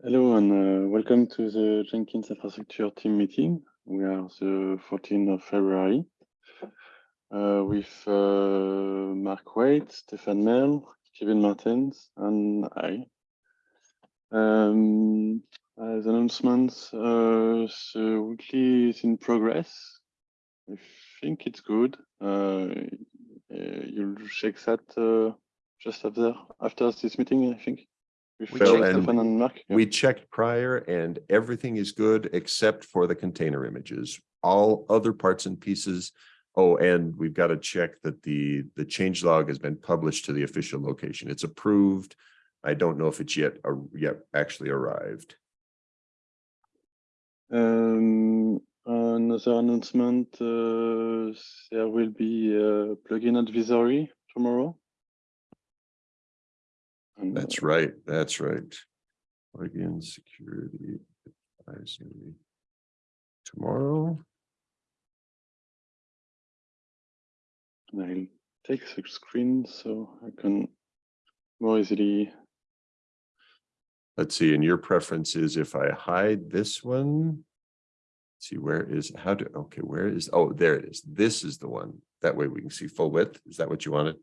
Hello and uh, welcome to the Jenkins infrastructure team meeting. We are the 14th of February uh, with uh, Mark Waite, Stefan Merle, Kevin Martens, and I. Um, as announcements, uh, the weekly is in progress. I think it's good. Uh, uh, you'll check that just after after this meeting, I think. With Well, and Stefan and Mark. Yeah. We checked prior and everything is good except for the container images. All other parts and pieces. Oh, and we've got to check that the, the change log has been published to the official location. It's approved. I don't know if it's yet, uh, yet actually arrived. Um, another announcement, uh, there will be a plugin advisory tomorrow. And, That's right, that's right. Plugin security advisory. Tomorrow, I'll take the screen so I can more easily, let's see, and your preference is if I hide this one. See, where is, how do, okay, where is, oh, there it is. This is the one. That way we can see full width. Is that what you wanted?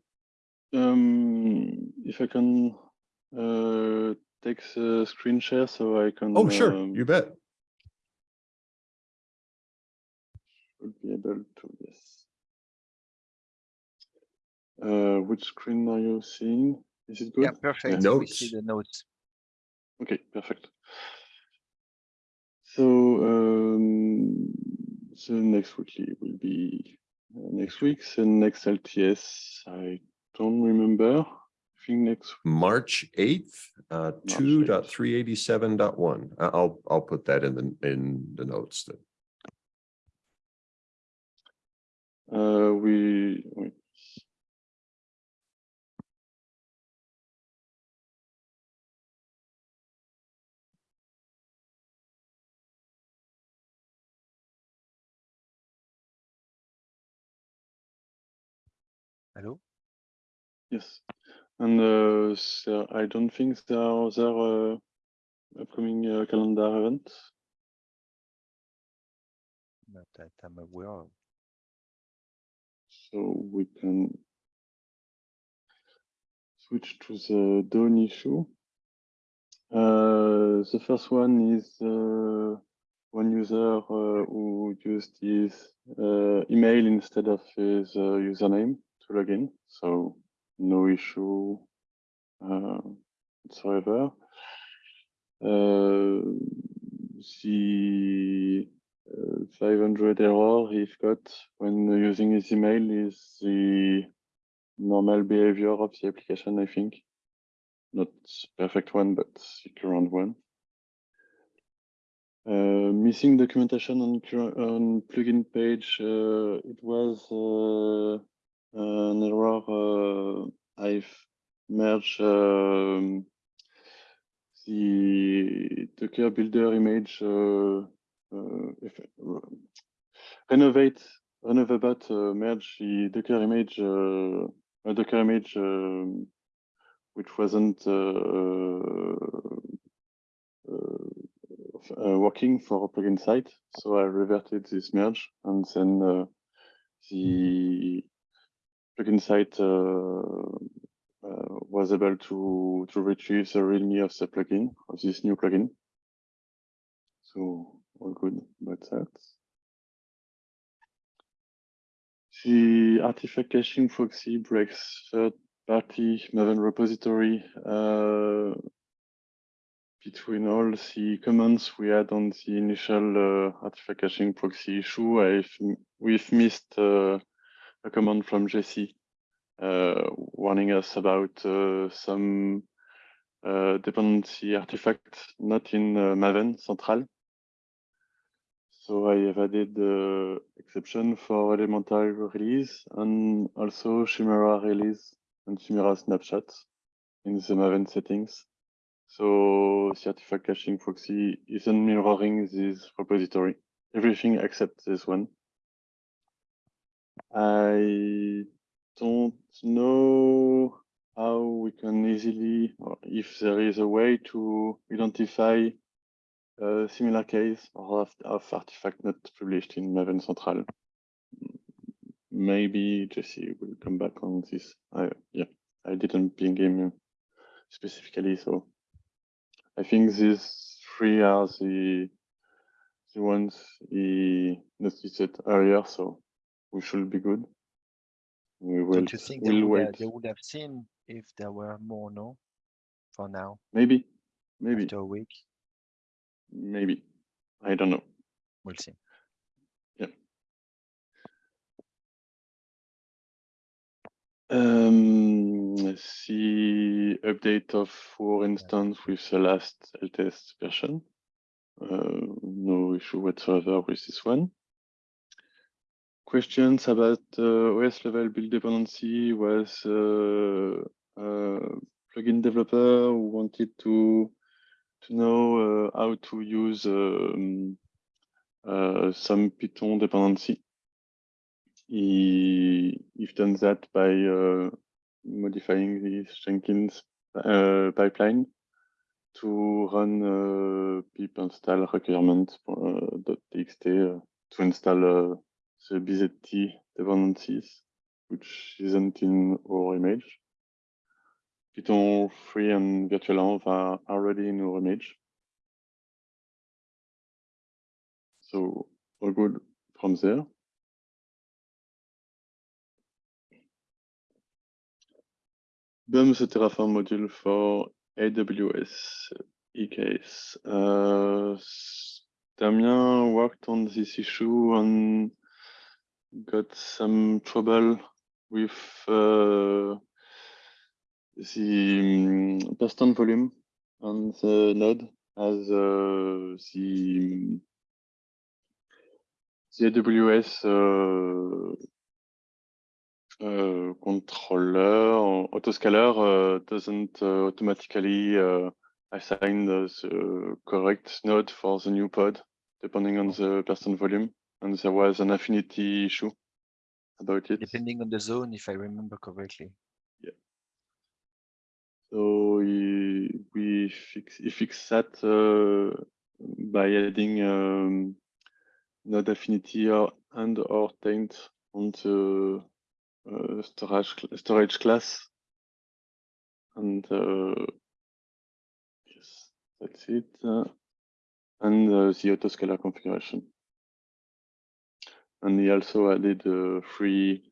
um, if I can, uh, take the screen share so I can. Oh, sure, um, you bet. Should be able to, yes. Uh, which screen are you seeing? Is it good? Yeah, perfect. We Notes. see the notes. Okay, perfect. So um, the next weekly will be uh, next week. The next LTS, I don't remember. I think next. March eighth, uh, March two 8th. dot three eighty-seven dot one. I'll, I'll put that in the, in the notes that, Uh, we wait. Hello? yes, and uh, so I don't think there are other uh, upcoming uh, calendar events. Not that I'm aware of. So we can switch to the Dawn issue. Uh, the first one is uh, one user uh, who used his uh, email instead of his username to log in. So no issue uh, whatsoever. Uh, the uh, 500 error he got when using his email is the normal behavior of the application, I think. Not perfect one, but the current one. Uh, missing documentation on, on plugin page, uh, it was uh, an error. Uh, I've merged um, the Docker builder image uh, uh, if, renovate renovate uh, merge the Docker image uh, a Docker image um, which wasn't uh, uh, working for a plugin site. So I reverted this merge and then the plugin site uh, uh, was able to to retrieve the README of the plugin of this new plugin. So all good about that. The artifact caching proxy breaks third-party Maven repository uh, between all the comments we had on the initial uh, artifact caching proxy issue. I've, we've missed uh, a command from Jesse uh, warning us about uh, some uh, dependency artifact not in Maven Central. So I have added the exception for elemental release and also Chimera release and Chimera snapshots in the Maven settings. So the artifact caching proxy isn't mirroring this repository. Everything except this one. I don't know how we can easily, or if there is a way to identify a similar case of, of artifact not published in Maven Central. Maybe Jesse will come back on this. I, yeah, I didn't ping him specifically, so I think these three are the the ones he noticed earlier, so we should be good. We will, Don't you think they we'll would, have, wait. they would have seen if there were more, no? For now, Maybe, maybe, after a week, maybe. I don't know. we'll see. Yeah. Um, See update of our instance with the last LTS version. Uh, no issue whatsoever with this one. Questions about uh, OS level build dependency was uh, uh, plugin developer who wanted to to know how to use um, some Python dependency. He, he's done that by modifying the Jenkins uh, pipeline to run uh, pip install requirement uh, to install the BZT dependencies, which isn't in our image. Python 3 and virtualenv are already in our image. So all good from there. BUMS the Terraform module for AWS EKS. Uh, Damien worked on this issue and got some trouble with uh, the um, volume on the node as uh, the the AWS uh, uh, controller or autoscaler uh, doesn't uh, automatically assign the, correct node for the new pod depending on the person volume and there was an affinity issue about it Depending on the zone, if I remember correctly. Yeah. So we we fix we fix that uh, by adding um, node affinity or and or taint on the uh, storage storage class and uh, yes that's it uh, and uh, the autoscaler configuration and he also added uh, three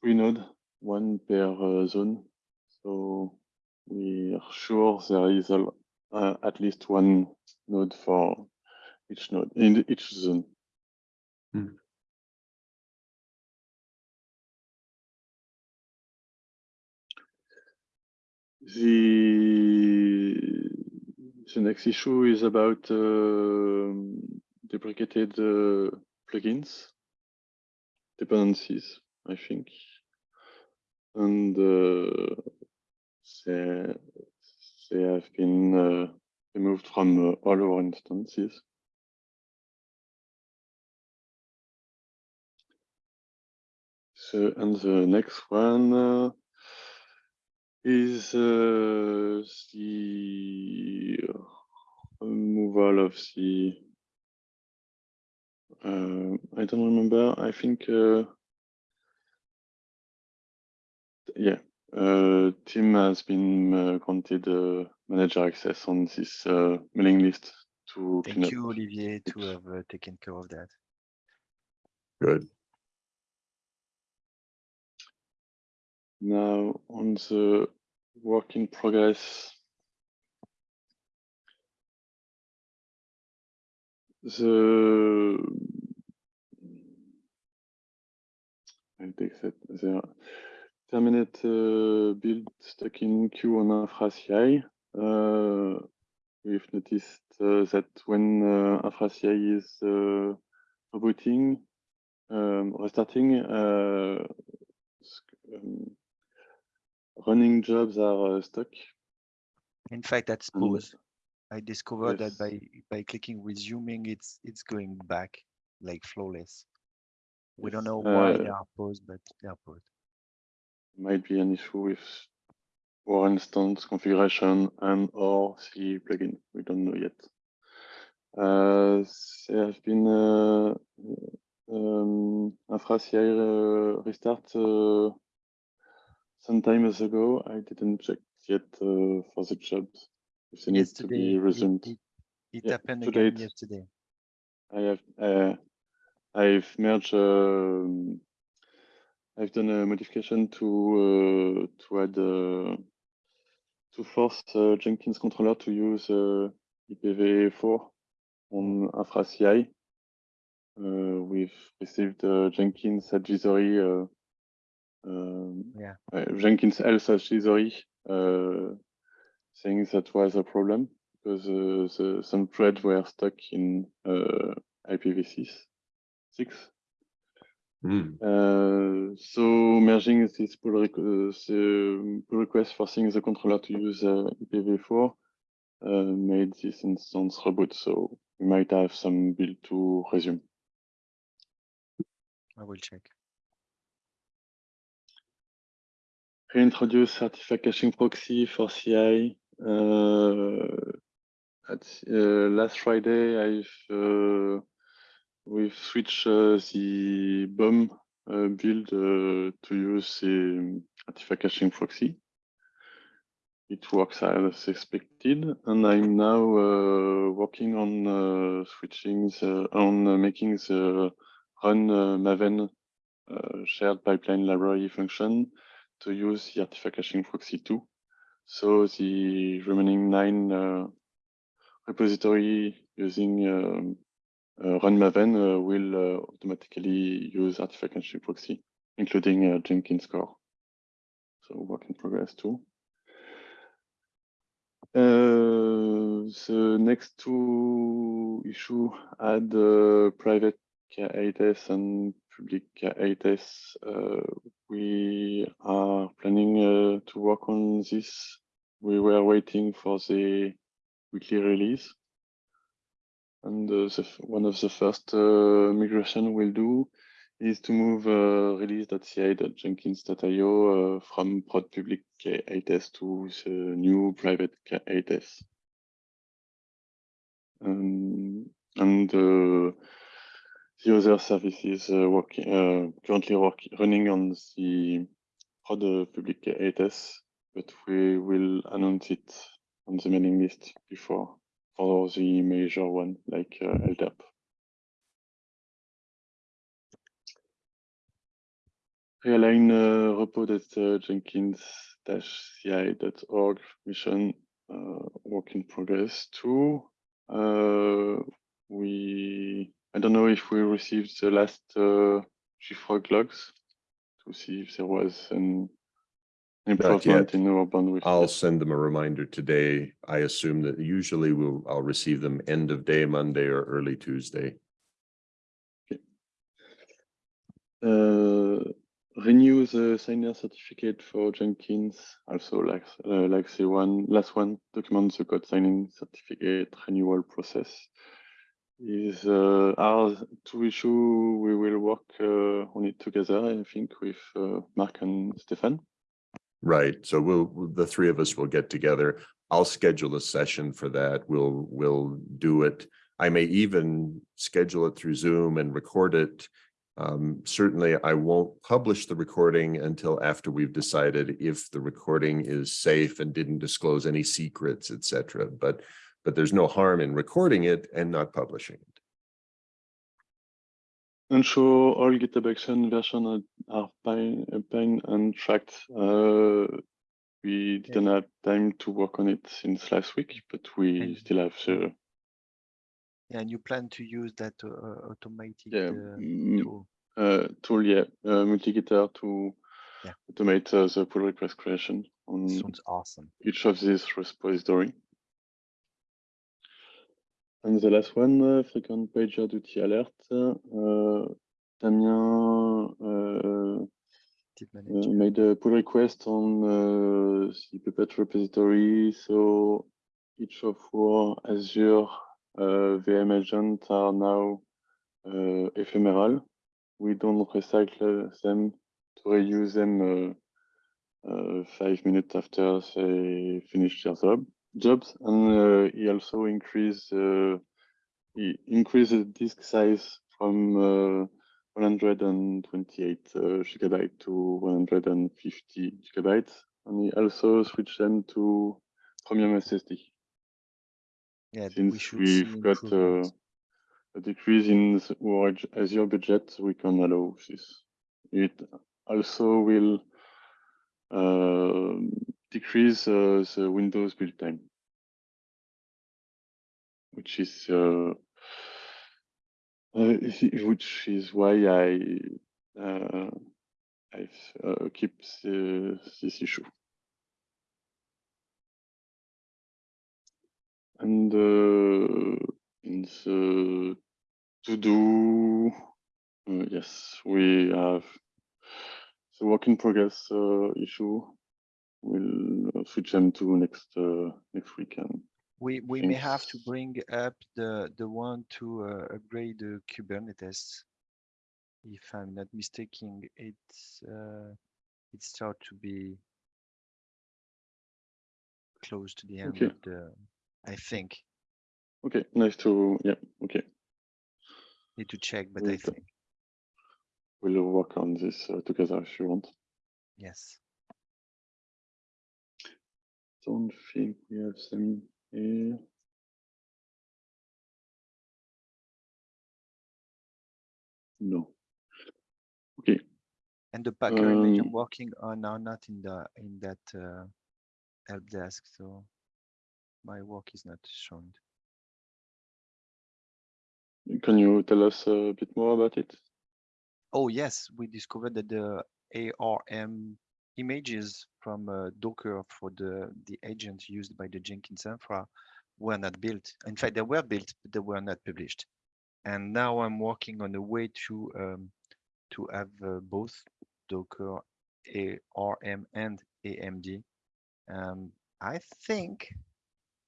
three node one per uh, zone so we are sure there is a, uh, at least one node for each node in each zone Hmm. The the next issue is about um deprecated uh, plugins, dependencies, I think, and uh, they they have been uh, removed from uh, all our instances. So, and the next one uh, is uh, the removal of the. Uh, I don't remember. I think. Uh, yeah, uh, Tim has been uh, granted uh, manager access on this uh, mailing list to clean Thank you, Olivier, to Oops. have uh, taken care of that. Good. Now on the work in progress. The I'll take that there. Terminate uh, build stuck in queue on infra CI. Uh, we've noticed uh, that when uh, infra CI is uh, rebooting, um, restarting, uh, um, running jobs are uh, stuck. In fact, that's pause. I discovered that by by clicking resuming, it's it's going back like flawless. We don't know why they uh, are paused, but they are paused. might be an issue with for instance, configuration and or CLI plugin. We don't know yet. Uh, there have been uh, um, infra CI uh, restart uh, some time ago. I didn't check yet uh, for the job if they need to be it- resumed. It, it Yeah, happened to again date. yesterday. I have uh, I've merged um, I've done a modification to uh, to add uh, to force uh, Jenkins controller to use uh, IPv4 on Infra CI. Uh, we've received Jenkins advisory um, Yeah. Jenkins Health advisory saying that was a problem because uh, the, some threads were stuck in uh, IPv6 six. Hmm, Uh, so merging this pull, requ uh, pull request forcing the controller to use uh, IPv4 uh, made this instance reboot. So we might have some build to resume. I will check. Reintroduce artifact caching proxy for CI. Uh, at, uh, last Friday, I've uh, we've switched the bomb uh, build to use the artifact caching proxy. It works as expected, and I'm now uh, working on uh, switching the, on uh, making the run Maven shared pipeline library function to use the artifact caching proxy too. So the remaining nine uh, repository using um, uh, run Maven uh, will uh, automatically use artifact caching proxy, including uh, Jenkins core. So work in progress too. Uh, the next two issue add uh, private K8s and public K8s. We are planning uh, to work on this. We were waiting for the weekly release. And uh, the, one of the first uh, migration we'll do is to move uh, release.ci.jenkins.io uh, from prod public K8s to the new private K8s. Um, and uh, the other services uh, working uh, currently work, running on the uh, public K8s, but we will announce it on the mailing list before for the major one like uh, LDAP. Realign uh, Jenkins-ci.org mission uh, work in progress too. Uh, we I don't know if we received the last uh, JFrog logs to see if there was an improvement in our bandwidth. I'll send them a reminder today. I assume that usually we'll, I'll receive them end of day Monday or early Tuesday. Uh, renew the signer certificate for Jenkins, also like uh, like the one last one, document the code signing certificate renewal process. Is uh, two issue we will work uh, on it together, I think, with uh, Mark and Stefan. Right, so we'll, the three of us will get together. I'll schedule a session for that. We'll, we'll do it. I may even schedule it through Zoom and record it. Um, certainly I won't publish the recording until after we've decided if the recording is safe and didn't disclose any secrets, etc. But, but there's no harm in recording it and not publishing it. Ensure all GitHub Action versions are pine, pine and tracked. Uh, we didn't have time to work on it since last week, but we And- still have the Yeah, and you plan to use that uh, uh, automated yeah, uh, tool. uh, tool, yeah, uh, multi-gitter to Yeah. automate uh, the pull request creation on Sounds awesome. each of these repository. And the last one, uh, frequent pager duty alert. Uh, Damien uh, made a pull request on the Puppet repository. So each of our Azure VM agents are now ephemeral. We don't recycle them to reuse them uh, five minutes after they finish their job jobs, and uh, he also increased uh, he increased the disk size from uh, 128 uh, gigabyte to 150 gigabytes, and he also switched them to premium SSD. Yeah, Since should we've got uh, a decrease in our Azure budget, we can allow this. It also will um, decrease uh, the Windows build time, which is uh, uh, which is why I uh, I uh, keep the, this issue. And in the to do, yes, we have the work in progress issue. We'll uh, switch them to next uh, next weekend. We, we may have to bring up the, the one to uh, upgrade the Kubernetes. If I'm not mistaken, it's, uh, it start to be close to the end Okay. of the, I think, Okay, nice to yeah. Okay, need to check, but We'll I think, we'll work on this uh, together if you want. yes. Don't think we have them here. No. Okay, And the Packer image I'm Um, working on are not in the, in that uh, help desk, so my work is not shown. can you tell us a bit more about it? Oh, yes, we discovered that the ARM images from uh, Docker for the, the agent used by the Jenkins Infra were not built. In fact, they were built, but they were not published. And now I'm working on a way to um, to have uh, both Docker, ARM, and AMD. Um, I think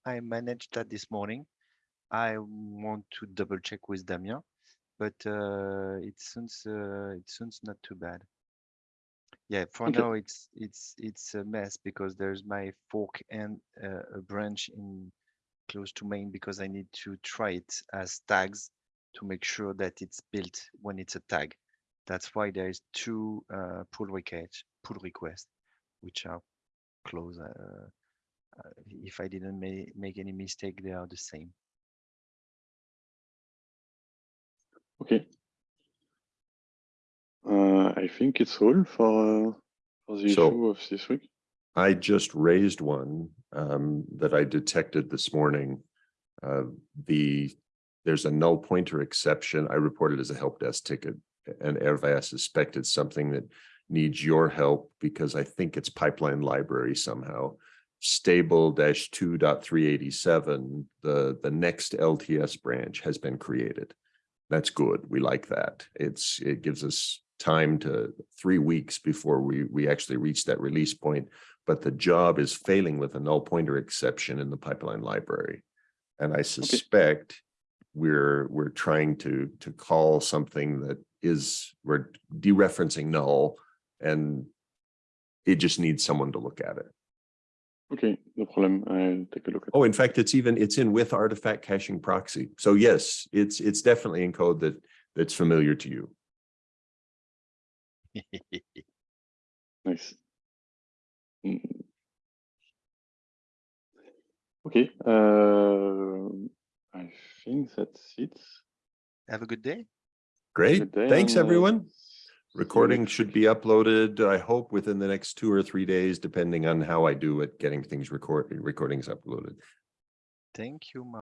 I managed that this morning. I want to double check with Damien but uh, it sounds uh, it sounds not too bad. Yeah, for Okay. now it's it's it's a mess because there's my fork and uh, a branch in close to main because I need to try it as tags to make sure that it's built when it's a tag. That's why there is two uh, pull requests pull requests which are close. Uh, uh, if I didn't ma make any mistake, they are the same. Okay. Uh, I think it's all for uh, for the So- issue of this week. I just raised one um, that I detected this morning. Uh, the, there's a null pointer exception. I reported as a help desk ticket. And Hervé, I suspect something that needs your help because I think it's pipeline library somehow. Stable dash two dot three eighty-seven, the, the next LTS branch has been created. That's good. We like that. It's, it gives us time to three weeks before we, we actually reach that release point but the job is failing with a null pointer exception in the pipeline library. And I suspect we're, we're trying to, to call something that is, we're dereferencing null and it just needs someone to look at it. Okay, no problem. I'll take a look at. Oh, in fact, it's even, it's in with artifact caching proxy. So yes, it's, it's definitely in code that, that's familiar to you. Nice. Mm. Okay, uh, I think that's it. Have a good day. Great. Good day Thanks, everyone. Recording should be uploaded, I hope, within the next two or three days, depending on how I do at getting things record, recordings uploaded. Thank you, Mark.